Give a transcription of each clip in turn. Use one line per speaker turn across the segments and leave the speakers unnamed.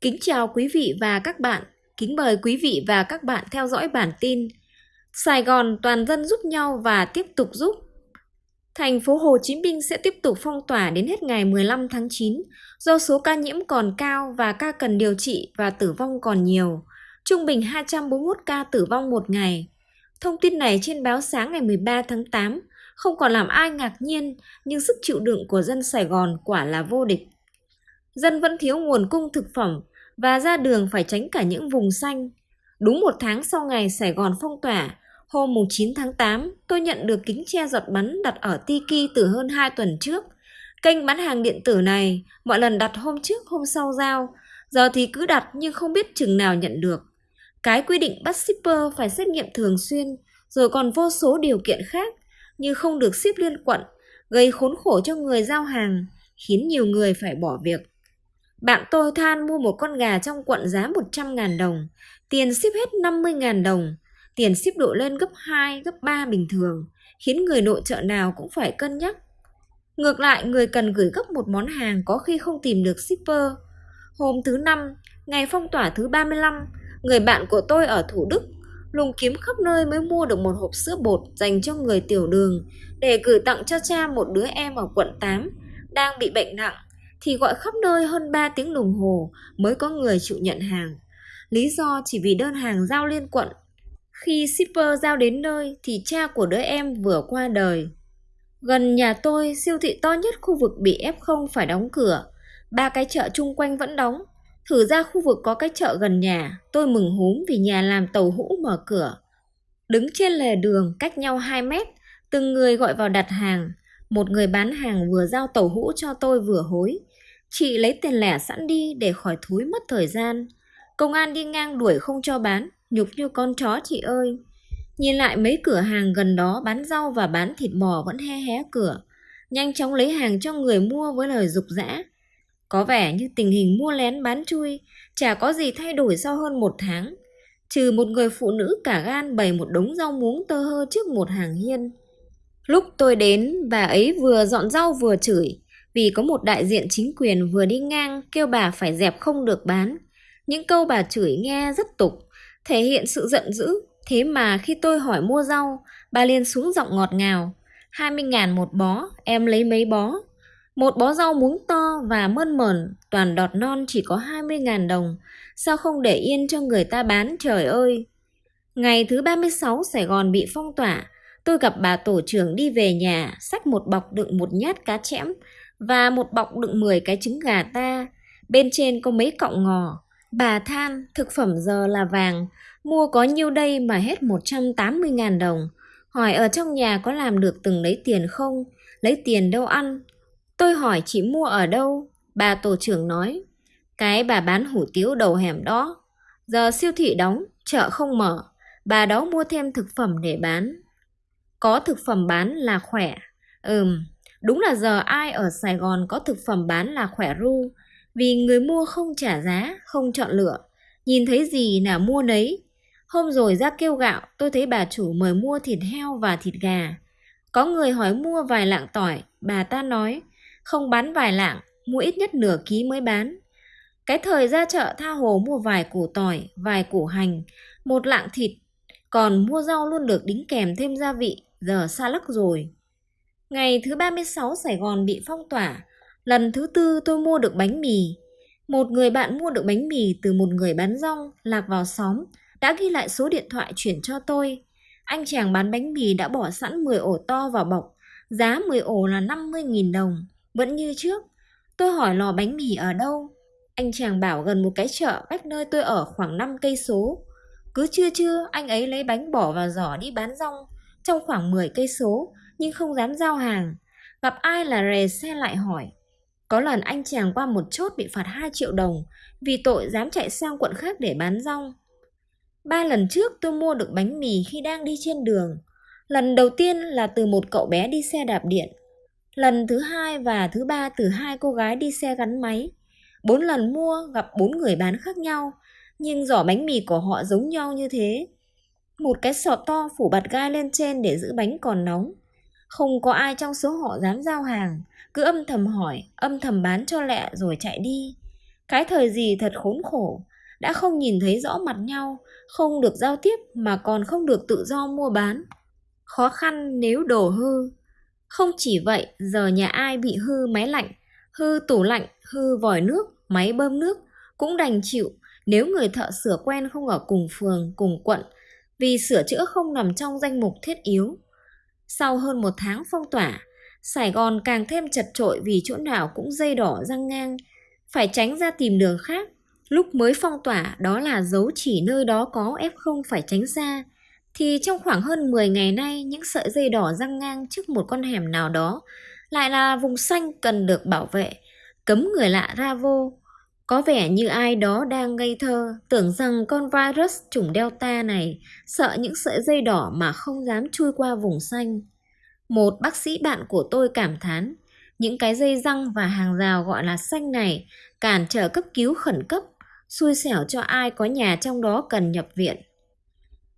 Kính chào quý vị và các bạn. Kính mời quý vị và các bạn theo dõi bản tin Sài Gòn toàn dân giúp nhau và tiếp tục giúp. Thành phố Hồ Chí Minh sẽ tiếp tục phong tỏa đến hết ngày 15 tháng 9 do số ca nhiễm còn cao và ca cần điều trị và tử vong còn nhiều. Trung bình 241 ca tử vong một ngày. Thông tin này trên báo sáng ngày 13 tháng 8 không còn làm ai ngạc nhiên, nhưng sức chịu đựng của dân Sài Gòn quả là vô địch. Dân vẫn thiếu nguồn cung thực phẩm và ra đường phải tránh cả những vùng xanh. Đúng một tháng sau ngày Sài Gòn phong tỏa, hôm 9 tháng 8, tôi nhận được kính che giọt bắn đặt ở Tiki từ hơn 2 tuần trước. Kênh bán hàng điện tử này, mọi lần đặt hôm trước hôm sau giao, giờ thì cứ đặt nhưng không biết chừng nào nhận được. Cái quy định bắt shipper phải xét nghiệm thường xuyên, rồi còn vô số điều kiện khác như không được ship liên quận, gây khốn khổ cho người giao hàng, khiến nhiều người phải bỏ việc. Bạn tôi than mua một con gà trong quận giá 100.000 đồng, tiền ship hết 50.000 đồng, tiền ship độ lên gấp 2, gấp 3 bình thường, khiến người nội trợ nào cũng phải cân nhắc. Ngược lại, người cần gửi gấp một món hàng có khi không tìm được shipper. Hôm thứ năm, ngày phong tỏa thứ 35, người bạn của tôi ở Thủ Đức lùng kiếm khắp nơi mới mua được một hộp sữa bột dành cho người tiểu đường để gửi tặng cho cha một đứa em ở quận 8 đang bị bệnh nặng thì gọi khắp nơi hơn 3 tiếng đồng hồ mới có người chịu nhận hàng. Lý do chỉ vì đơn hàng giao liên quận. Khi shipper giao đến nơi thì cha của đứa em vừa qua đời. Gần nhà tôi, siêu thị to nhất khu vực bị F0 phải đóng cửa. Ba cái chợ chung quanh vẫn đóng. Thử ra khu vực có cái chợ gần nhà, tôi mừng húm vì nhà làm tàu hũ mở cửa. Đứng trên lề đường cách nhau 2 mét, từng người gọi vào đặt hàng. Một người bán hàng vừa giao tàu hũ cho tôi vừa hối. Chị lấy tiền lẻ sẵn đi để khỏi thúi mất thời gian. Công an đi ngang đuổi không cho bán, nhục như con chó chị ơi. Nhìn lại mấy cửa hàng gần đó bán rau và bán thịt bò vẫn he hé cửa. Nhanh chóng lấy hàng cho người mua với lời dục dã. Có vẻ như tình hình mua lén bán chui chả có gì thay đổi sau hơn một tháng. Trừ một người phụ nữ cả gan bày một đống rau muống tơ hơ trước một hàng hiên. Lúc tôi đến, bà ấy vừa dọn rau vừa chửi vì có một đại diện chính quyền vừa đi ngang kêu bà phải dẹp không được bán. Những câu bà chửi nghe rất tục, thể hiện sự giận dữ. Thế mà khi tôi hỏi mua rau, bà liền xuống giọng ngọt ngào. 20 ngàn một bó, em lấy mấy bó. Một bó rau muống to và mơn mởn, toàn đọt non chỉ có 20 ngàn đồng. Sao không để yên cho người ta bán trời ơi? Ngày thứ 36 Sài Gòn bị phong tỏa, tôi gặp bà tổ trưởng đi về nhà, xách một bọc đựng một nhát cá chẽm, và một bọc đựng 10 cái trứng gà ta, bên trên có mấy cọng ngò. Bà than, thực phẩm giờ là vàng, mua có nhiêu đây mà hết 180.000 đồng. Hỏi ở trong nhà có làm được từng lấy tiền không? Lấy tiền đâu ăn? Tôi hỏi chị mua ở đâu? Bà tổ trưởng nói, cái bà bán hủ tiếu đầu hẻm đó. Giờ siêu thị đóng, chợ không mở, bà đó mua thêm thực phẩm để bán. Có thực phẩm bán là khỏe. Ừm, Đúng là giờ ai ở Sài Gòn có thực phẩm bán là khỏe ru, vì người mua không trả giá, không chọn lựa, nhìn thấy gì là mua nấy. Hôm rồi ra kêu gạo, tôi thấy bà chủ mời mua thịt heo và thịt gà. Có người hỏi mua vài lạng tỏi, bà ta nói, không bán vài lạng, mua ít nhất nửa ký mới bán. Cái thời ra chợ tha hồ mua vài củ tỏi, vài củ hành, một lạng thịt, còn mua rau luôn được đính kèm thêm gia vị, giờ xa lắc rồi. Ngày thứ 36 Sài Gòn bị phong tỏa, lần thứ tư tôi mua được bánh mì. Một người bạn mua được bánh mì từ một người bán rong lạc vào xóm, đã ghi lại số điện thoại chuyển cho tôi. Anh chàng bán bánh mì đã bỏ sẵn 10 ổ to vào bọc, giá 10 ổ là 50.000 đồng, vẫn như trước. Tôi hỏi lò bánh mì ở đâu? Anh chàng bảo gần một cái chợ cách nơi tôi ở khoảng 5 cây số. Cứ trưa trưa anh ấy lấy bánh bỏ vào giỏ đi bán rong trong khoảng 10 cây số nhưng không dám giao hàng. Gặp ai là rề xe lại hỏi. Có lần anh chàng qua một chốt bị phạt 2 triệu đồng vì tội dám chạy sang quận khác để bán rong. Ba lần trước tôi mua được bánh mì khi đang đi trên đường. Lần đầu tiên là từ một cậu bé đi xe đạp điện. Lần thứ hai và thứ ba từ hai cô gái đi xe gắn máy. Bốn lần mua gặp bốn người bán khác nhau, nhưng giỏ bánh mì của họ giống nhau như thế. Một cái sọt to phủ bạt gai lên trên để giữ bánh còn nóng. Không có ai trong số họ dám giao hàng, cứ âm thầm hỏi, âm thầm bán cho lẹ rồi chạy đi. Cái thời gì thật khốn khổ, đã không nhìn thấy rõ mặt nhau, không được giao tiếp mà còn không được tự do mua bán. Khó khăn nếu đổ hư. Không chỉ vậy, giờ nhà ai bị hư máy lạnh, hư tủ lạnh, hư vòi nước, máy bơm nước cũng đành chịu nếu người thợ sửa quen không ở cùng phường, cùng quận vì sửa chữa không nằm trong danh mục thiết yếu. Sau hơn một tháng phong tỏa, Sài Gòn càng thêm chật trội vì chỗ nào cũng dây đỏ răng ngang, phải tránh ra tìm đường khác. Lúc mới phong tỏa đó là dấu chỉ nơi đó có F0 phải tránh ra, thì trong khoảng hơn 10 ngày nay những sợi dây đỏ răng ngang trước một con hẻm nào đó lại là vùng xanh cần được bảo vệ, cấm người lạ ra vô. Có vẻ như ai đó đang ngây thơ, tưởng rằng con virus chủng Delta này sợ những sợi dây đỏ mà không dám chui qua vùng xanh. Một bác sĩ bạn của tôi cảm thán, những cái dây răng và hàng rào gọi là xanh này cản trở cấp cứu khẩn cấp, xui xẻo cho ai có nhà trong đó cần nhập viện.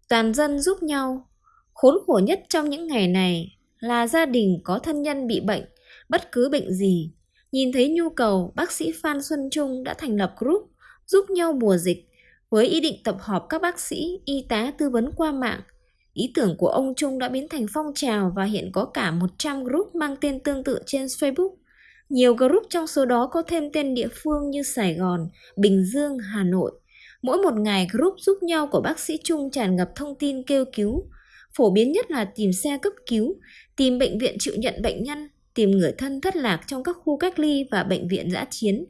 Toàn dân giúp nhau. Khốn khổ nhất trong những ngày này là gia đình có thân nhân bị bệnh, bất cứ bệnh gì. Nhìn thấy nhu cầu, bác sĩ Phan Xuân Trung đã thành lập group giúp nhau mùa dịch với ý định tập hợp các bác sĩ, y tá tư vấn qua mạng Ý tưởng của ông Trung đã biến thành phong trào và hiện có cả 100 group mang tên tương tự trên Facebook. Nhiều group trong số đó có thêm tên địa phương như Sài Gòn, Bình Dương, Hà Nội. Mỗi một ngày group giúp nhau của bác sĩ Trung tràn ngập thông tin kêu cứu. Phổ biến nhất là tìm xe cấp cứu, tìm bệnh viện chịu nhận bệnh nhân, tìm người thân thất lạc trong các khu cách ly và bệnh viện giã chiến,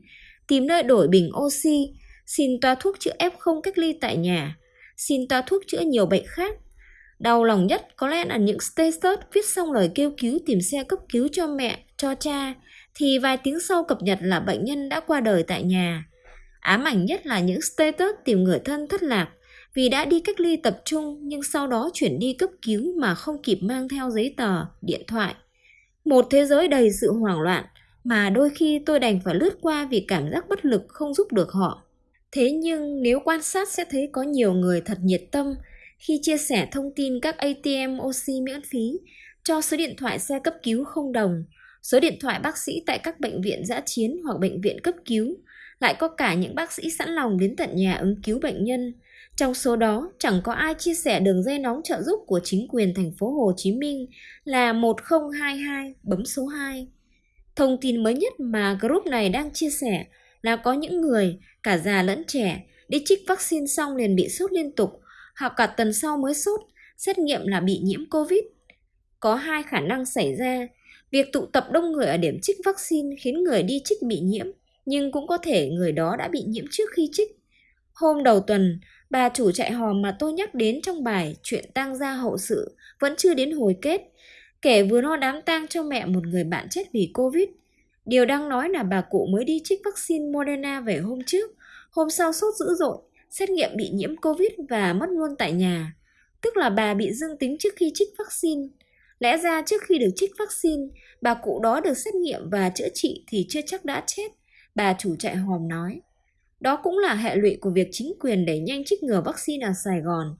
tìm nơi đổi bình oxy, xin toa thuốc chữa F0 cách ly tại nhà, xin toa thuốc chữa nhiều bệnh khác, Đau lòng nhất có lẽ là những status viết xong lời kêu cứu tìm xe cấp cứu cho mẹ, cho cha, thì vài tiếng sau cập nhật là bệnh nhân đã qua đời tại nhà. Ám ảnh nhất là những status tìm người thân thất lạc vì đã đi cách ly tập trung nhưng sau đó chuyển đi cấp cứu mà không kịp mang theo giấy tờ, điện thoại. Một thế giới đầy sự hoảng loạn mà đôi khi tôi đành phải lướt qua vì cảm giác bất lực không giúp được họ. Thế nhưng nếu quan sát sẽ thấy có nhiều người thật nhiệt tâm khi chia sẻ thông tin các ATM oxy miễn phí cho số điện thoại xe cấp cứu không đồng, số điện thoại bác sĩ tại các bệnh viện giã chiến hoặc bệnh viện cấp cứu, lại có cả những bác sĩ sẵn lòng đến tận nhà ứng cứu bệnh nhân. Trong số đó, chẳng có ai chia sẻ đường dây nóng trợ giúp của chính quyền thành phố Hồ Chí Minh là 1022 bấm số 2. Thông tin mới nhất mà group này đang chia sẻ là có những người, cả già lẫn trẻ, đi trích vaccine xong liền bị sốt liên tục hoặc cả tuần sau mới sốt, xét nghiệm là bị nhiễm Covid. Có hai khả năng xảy ra, việc tụ tập đông người ở điểm trích vaccine khiến người đi trích bị nhiễm, nhưng cũng có thể người đó đã bị nhiễm trước khi trích. Hôm đầu tuần, bà chủ trại hò mà tôi nhắc đến trong bài Chuyện tang gia hậu sự vẫn chưa đến hồi kết, kể vừa lo đám tang cho mẹ một người bạn chết vì Covid. Điều đang nói là bà cụ mới đi trích vaccine Moderna về hôm trước, hôm sau sốt dữ dội, xét nghiệm bị nhiễm Covid và mất luôn tại nhà. Tức là bà bị dương tính trước khi trích vaccine. Lẽ ra trước khi được trích vaccine, bà cụ đó được xét nghiệm và chữa trị thì chưa chắc đã chết, bà chủ trại hòm nói. Đó cũng là hệ lụy của việc chính quyền đẩy nhanh trích ngừa vaccine ở Sài Gòn.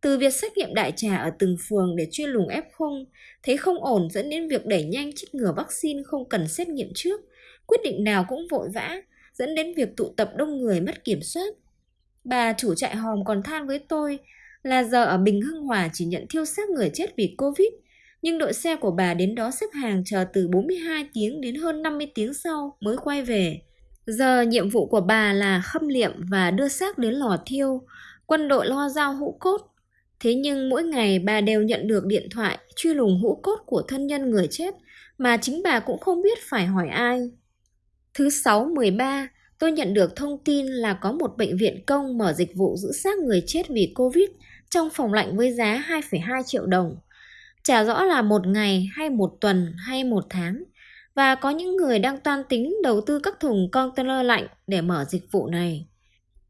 Từ việc xét nghiệm đại trà ở từng phường để chuyên lùng F0, thấy không ổn dẫn đến việc đẩy nhanh trích ngừa vaccine không cần xét nghiệm trước. Quyết định nào cũng vội vã, dẫn đến việc tụ tập đông người mất kiểm soát. Bà chủ trại hòm còn than với tôi là giờ ở Bình Hưng Hòa chỉ nhận thiêu xác người chết vì Covid, nhưng đội xe của bà đến đó xếp hàng chờ từ 42 tiếng đến hơn 50 tiếng sau mới quay về. Giờ nhiệm vụ của bà là khâm liệm và đưa xác đến lò thiêu, quân đội lo giao hũ cốt. Thế nhưng mỗi ngày bà đều nhận được điện thoại truy lùng hũ cốt của thân nhân người chết mà chính bà cũng không biết phải hỏi ai. Thứ sáu 13, tôi nhận được thông tin là có một bệnh viện công mở dịch vụ giữ xác người chết vì Covid trong phòng lạnh với giá 2,2 triệu đồng. Chả rõ là một ngày hay một tuần hay một tháng. Và có những người đang toan tính đầu tư các thùng container lạnh để mở dịch vụ này.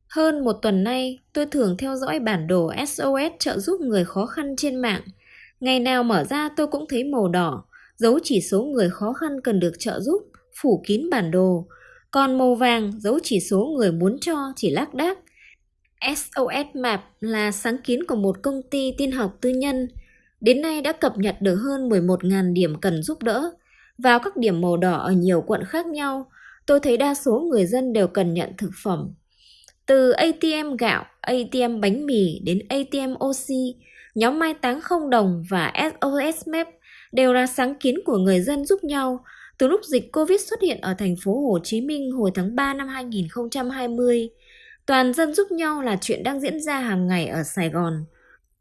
Hơn một tuần nay, tôi thường theo dõi bản đồ SOS trợ giúp người khó khăn trên mạng. Ngày nào mở ra tôi cũng thấy màu đỏ, dấu chỉ số người khó khăn cần được trợ giúp, phủ kín bản đồ, còn màu vàng dấu chỉ số người muốn cho chỉ lác đác. SOS Map là sáng kiến của một công ty tin học tư nhân. Đến nay đã cập nhật được hơn 11.000 điểm cần giúp đỡ. Vào các điểm màu đỏ ở nhiều quận khác nhau, tôi thấy đa số người dân đều cần nhận thực phẩm. Từ ATM gạo, ATM bánh mì đến ATM oxy, nhóm mai táng không đồng và SOS MEP đều là sáng kiến của người dân giúp nhau từ lúc dịch Covid xuất hiện ở thành phố Hồ Chí Minh hồi tháng 3 năm 2020. Toàn dân giúp nhau là chuyện đang diễn ra hàng ngày ở Sài Gòn.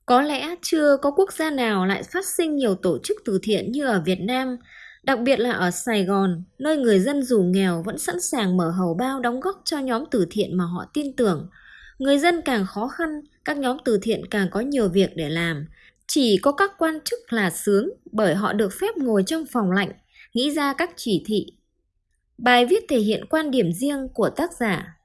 Có lẽ chưa có quốc gia nào lại phát sinh nhiều tổ chức từ thiện như ở Việt Nam, đặc biệt là ở Sài Gòn, nơi người dân dù nghèo vẫn sẵn sàng mở hầu bao đóng góp cho nhóm từ thiện mà họ tin tưởng. Người dân càng khó khăn, các nhóm từ thiện càng có nhiều việc để làm. Chỉ có các quan chức là sướng bởi họ được phép ngồi trong phòng lạnh, nghĩ ra các chỉ thị. Bài viết thể hiện quan điểm riêng của tác giả